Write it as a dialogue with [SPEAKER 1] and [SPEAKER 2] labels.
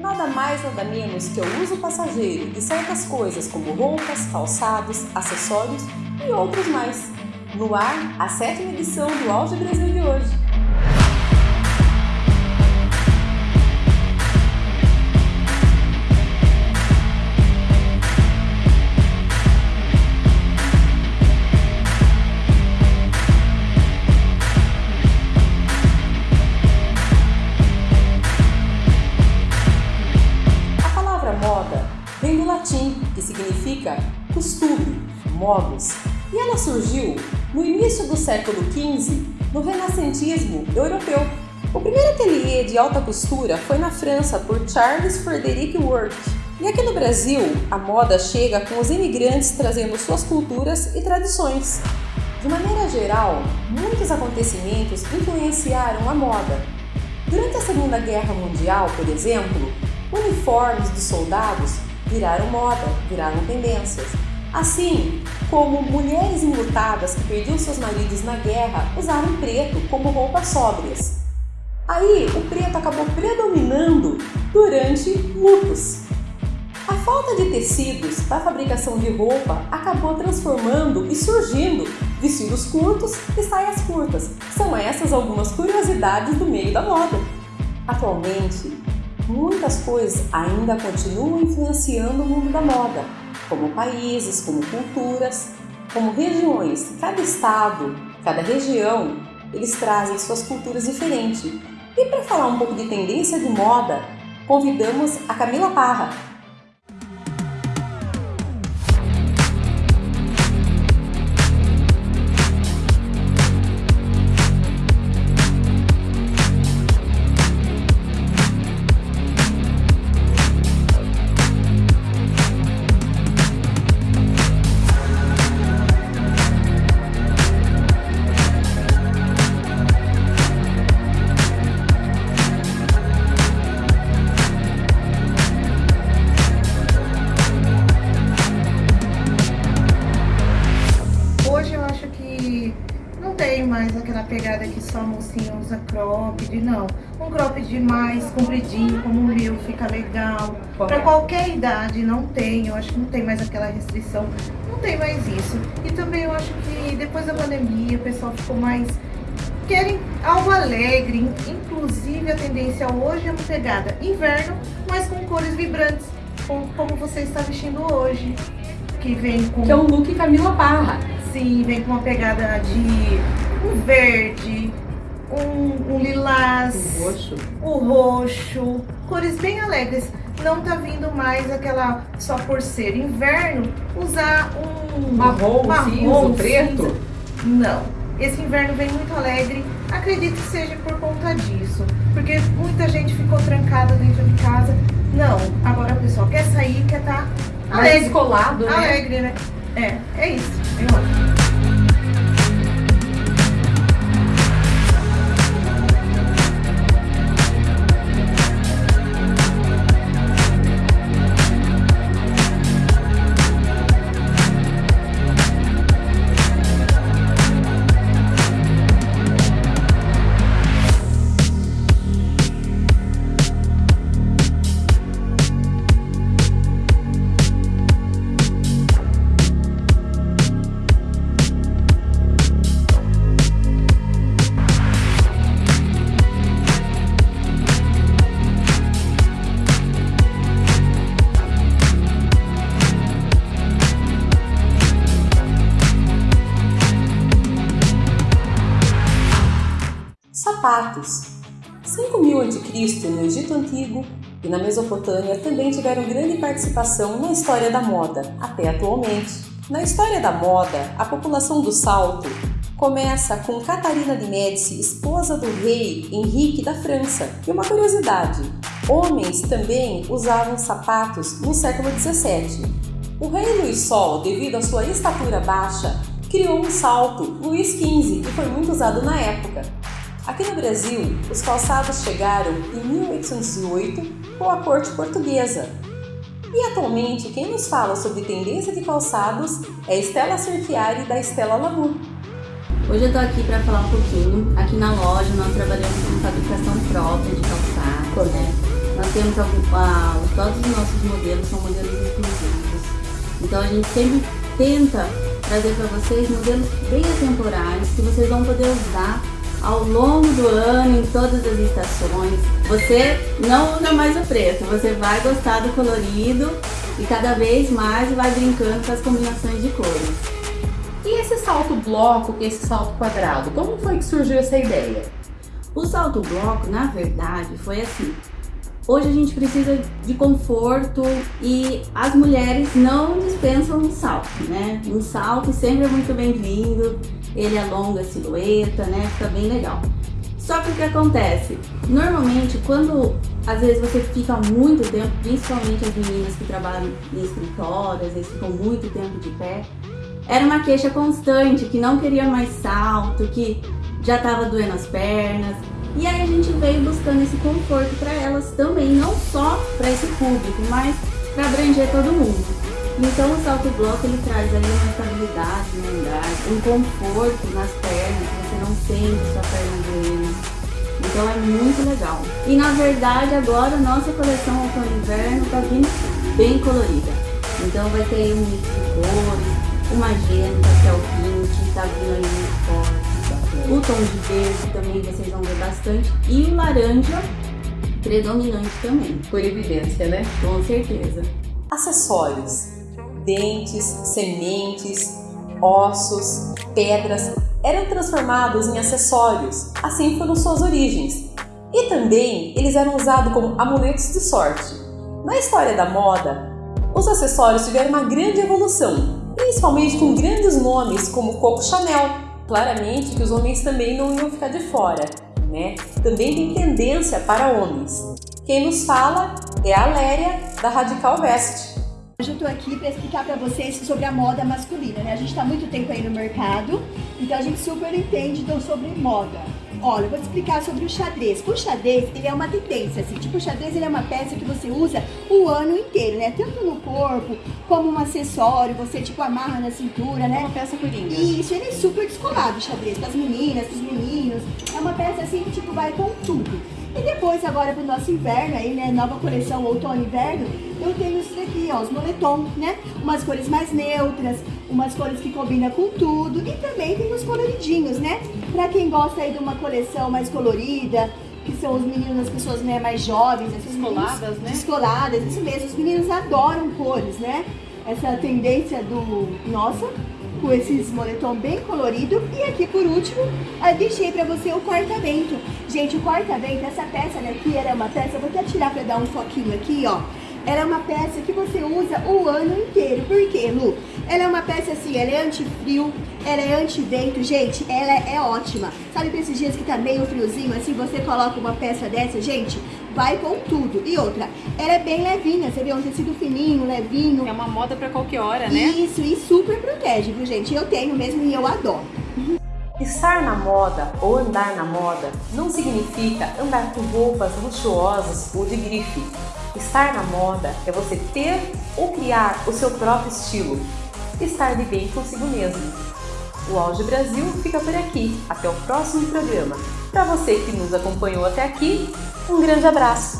[SPEAKER 1] Nada mais nada menos que o uso passageiro de certas coisas como roupas, calçados, acessórios e outros mais. No ar, a sétima edição do Auge Brasil de hoje. Costume, modus, e ela surgiu no início do século XV, no renascentismo europeu. O primeiro ateliê de alta costura foi na França por Charles Frederick Work. E aqui no Brasil, a moda chega com os imigrantes trazendo suas culturas e tradições. De maneira geral, muitos acontecimentos influenciaram a moda. Durante a Segunda Guerra Mundial, por exemplo, uniformes de soldados viraram moda, viraram tendências. Assim como mulheres enlutadas que perdiam seus maridos na guerra usaram preto como roupas sóbrias. Aí o preto acabou predominando durante lutos. A falta de tecidos para a fabricação de roupa acabou transformando e surgindo vestidos curtos e saias curtas. São essas algumas curiosidades do meio da moda. Atualmente, muitas coisas ainda continuam influenciando o mundo da moda, como países, como culturas, como regiões. Cada estado, cada região, eles trazem suas culturas diferentes. E para falar um pouco de tendência de moda, convidamos a Camila Parra,
[SPEAKER 2] mais aquela pegada que só a mocinha usa cropped, não. Um cropped mais compridinho, como o meu, fica legal. Para qualquer idade, não tem, eu acho que não tem mais aquela restrição, não tem mais isso. E também eu acho que depois da pandemia, o pessoal ficou mais... Querem algo alegre, inclusive a tendência hoje é uma pegada inverno, mas com cores vibrantes, como você está vestindo hoje. Que vem com...
[SPEAKER 1] Que é um look Camila Parra.
[SPEAKER 2] Sim, vem com uma pegada de um verde, um, um lilás,
[SPEAKER 1] o roxo.
[SPEAKER 2] o roxo, cores bem alegres. Não tá vindo mais aquela só por ser inverno, usar um
[SPEAKER 1] marrom, marrom cinza, preto.
[SPEAKER 2] Não, esse inverno vem muito alegre, acredito que seja por conta disso, porque muita gente ficou trancada dentro de casa. Não, agora o pessoal quer sair, quer estar tá alegre.
[SPEAKER 1] colado,
[SPEAKER 2] né? Alegre, né? É, é isso, eu acho.
[SPEAKER 1] Sapatos. 5000 a.C. no Egito Antigo e na Mesopotâmia também tiveram grande participação na história da moda, até atualmente. Na história da moda, a população do salto começa com Catarina de Médici, esposa do rei Henrique da França. E uma curiosidade, homens também usavam sapatos no século 17. O rei Luís Sol, devido à sua estatura baixa, criou um salto Luís XV, que foi muito usado na época. Aqui no Brasil, os calçados chegaram em 1808 com a corte portuguesa. E atualmente, quem nos fala sobre tendência de calçados é Estela Cerchiari, da Estela Lamour.
[SPEAKER 3] Hoje eu estou aqui para falar um pouquinho. Aqui na loja nós trabalhamos com fabricação própria de calçados, né? temos algum, todos os nossos modelos são modelos inclusivos. Então a gente sempre tenta trazer para vocês modelos bem atemporais que vocês vão poder usar ao longo do ano, em todas as estações. Você não usa mais o preto, você vai gostar do colorido e cada vez mais vai brincando com as combinações de cores.
[SPEAKER 1] E esse salto bloco e esse salto quadrado, como foi que surgiu essa ideia?
[SPEAKER 3] O salto bloco, na verdade, foi assim. Hoje a gente precisa de conforto e as mulheres não dispensam um salto, né? Um salto sempre é muito bem-vindo, ele alonga a silhueta, né? Fica bem legal. Só que o que acontece? Normalmente, quando às vezes você fica muito tempo, principalmente as meninas que trabalham em escritório, às vezes ficam muito tempo de pé, era uma queixa constante, que não queria mais salto, que já estava doendo as pernas. E aí a gente veio buscando esse conforto para elas também, não só para esse público, mas para abranger todo mundo. Então o salto bloco ele traz aí uma estabilidade no andar, um conforto nas pernas, você não sente sua perna doendo. Então é muito legal. E na verdade agora a nossa coleção outono inverno está vindo bem colorida. Então vai ter aí um mix de cores, o magenta, que é o pink, está vindo aí muito forte. O tom de verde também vocês vão ver bastante. E o laranja predominante também.
[SPEAKER 1] Por evidência, né?
[SPEAKER 3] Com certeza.
[SPEAKER 1] Acessórios. Dentes, sementes, ossos, pedras eram transformados em acessórios. Assim foram suas origens. E também eles eram usados como amuletos de sorte. Na história da moda, os acessórios tiveram uma grande evolução, principalmente com grandes nomes como Coco Chanel, claramente que os homens também não iam ficar de fora, né? Também tem tendência para homens. Quem nos fala é a Léria, da Radical Vest.
[SPEAKER 4] Hoje eu tô aqui para explicar para vocês sobre a moda masculina, né? A gente está muito tempo aí no mercado, então a gente super entende então, sobre moda. Olha, eu vou te explicar sobre o xadrez. O xadrez, ele é uma tendência, assim, tipo, o xadrez ele é uma peça que você usa o ano inteiro, né? Tanto no corpo, como um acessório, você, tipo, amarra na cintura, né?
[SPEAKER 1] É uma peça coringa.
[SPEAKER 4] Isso, ele é super descolado, o xadrez, para as meninas, para os meninos. É uma peça, assim, que, tipo, vai com tudo. E depois, agora pro nosso inverno, aí, né, nova coleção outono inverno, eu tenho isso daqui, ó, os moletom, né? Umas cores mais neutras, umas cores que combinam com tudo. E também tem os coloridinhos, né? Pra quem gosta aí de uma coleção mais colorida, que são os meninos, as pessoas né, mais jovens, esses
[SPEAKER 1] descoladas,
[SPEAKER 4] meninos,
[SPEAKER 1] né?
[SPEAKER 4] Descoladas, isso mesmo. Os meninos adoram cores, né? Essa tendência do... Nossa, com esses moletom bem colorido. E aqui, por último, eu deixei pra você o corta-vento. Gente, o corta-vento, essa peça daqui, era uma peça, eu vou até tirar pra dar um foquinho aqui, ó. Ela é uma peça que você usa o ano inteiro. Por quê, Lu? Ela é uma peça assim, ela é anti-frio, ela é anti-vento. Gente, ela é ótima. Sabe pra esses dias que tá meio friozinho, assim, você coloca uma peça dessa, gente, vai com tudo. E outra, ela é bem levinha, você vê um tecido fininho, levinho.
[SPEAKER 1] É uma moda pra qualquer hora, né?
[SPEAKER 4] Isso, e super protege, viu, gente? Eu tenho mesmo e eu adoro.
[SPEAKER 1] Estar na moda ou andar na moda não significa andar com roupas luxuosas ou de grife. Estar na moda é você ter ou criar o seu próprio estilo. Estar de bem consigo mesmo. O Auge Brasil fica por aqui. Até o próximo programa. Para você que nos acompanhou até aqui, um grande abraço!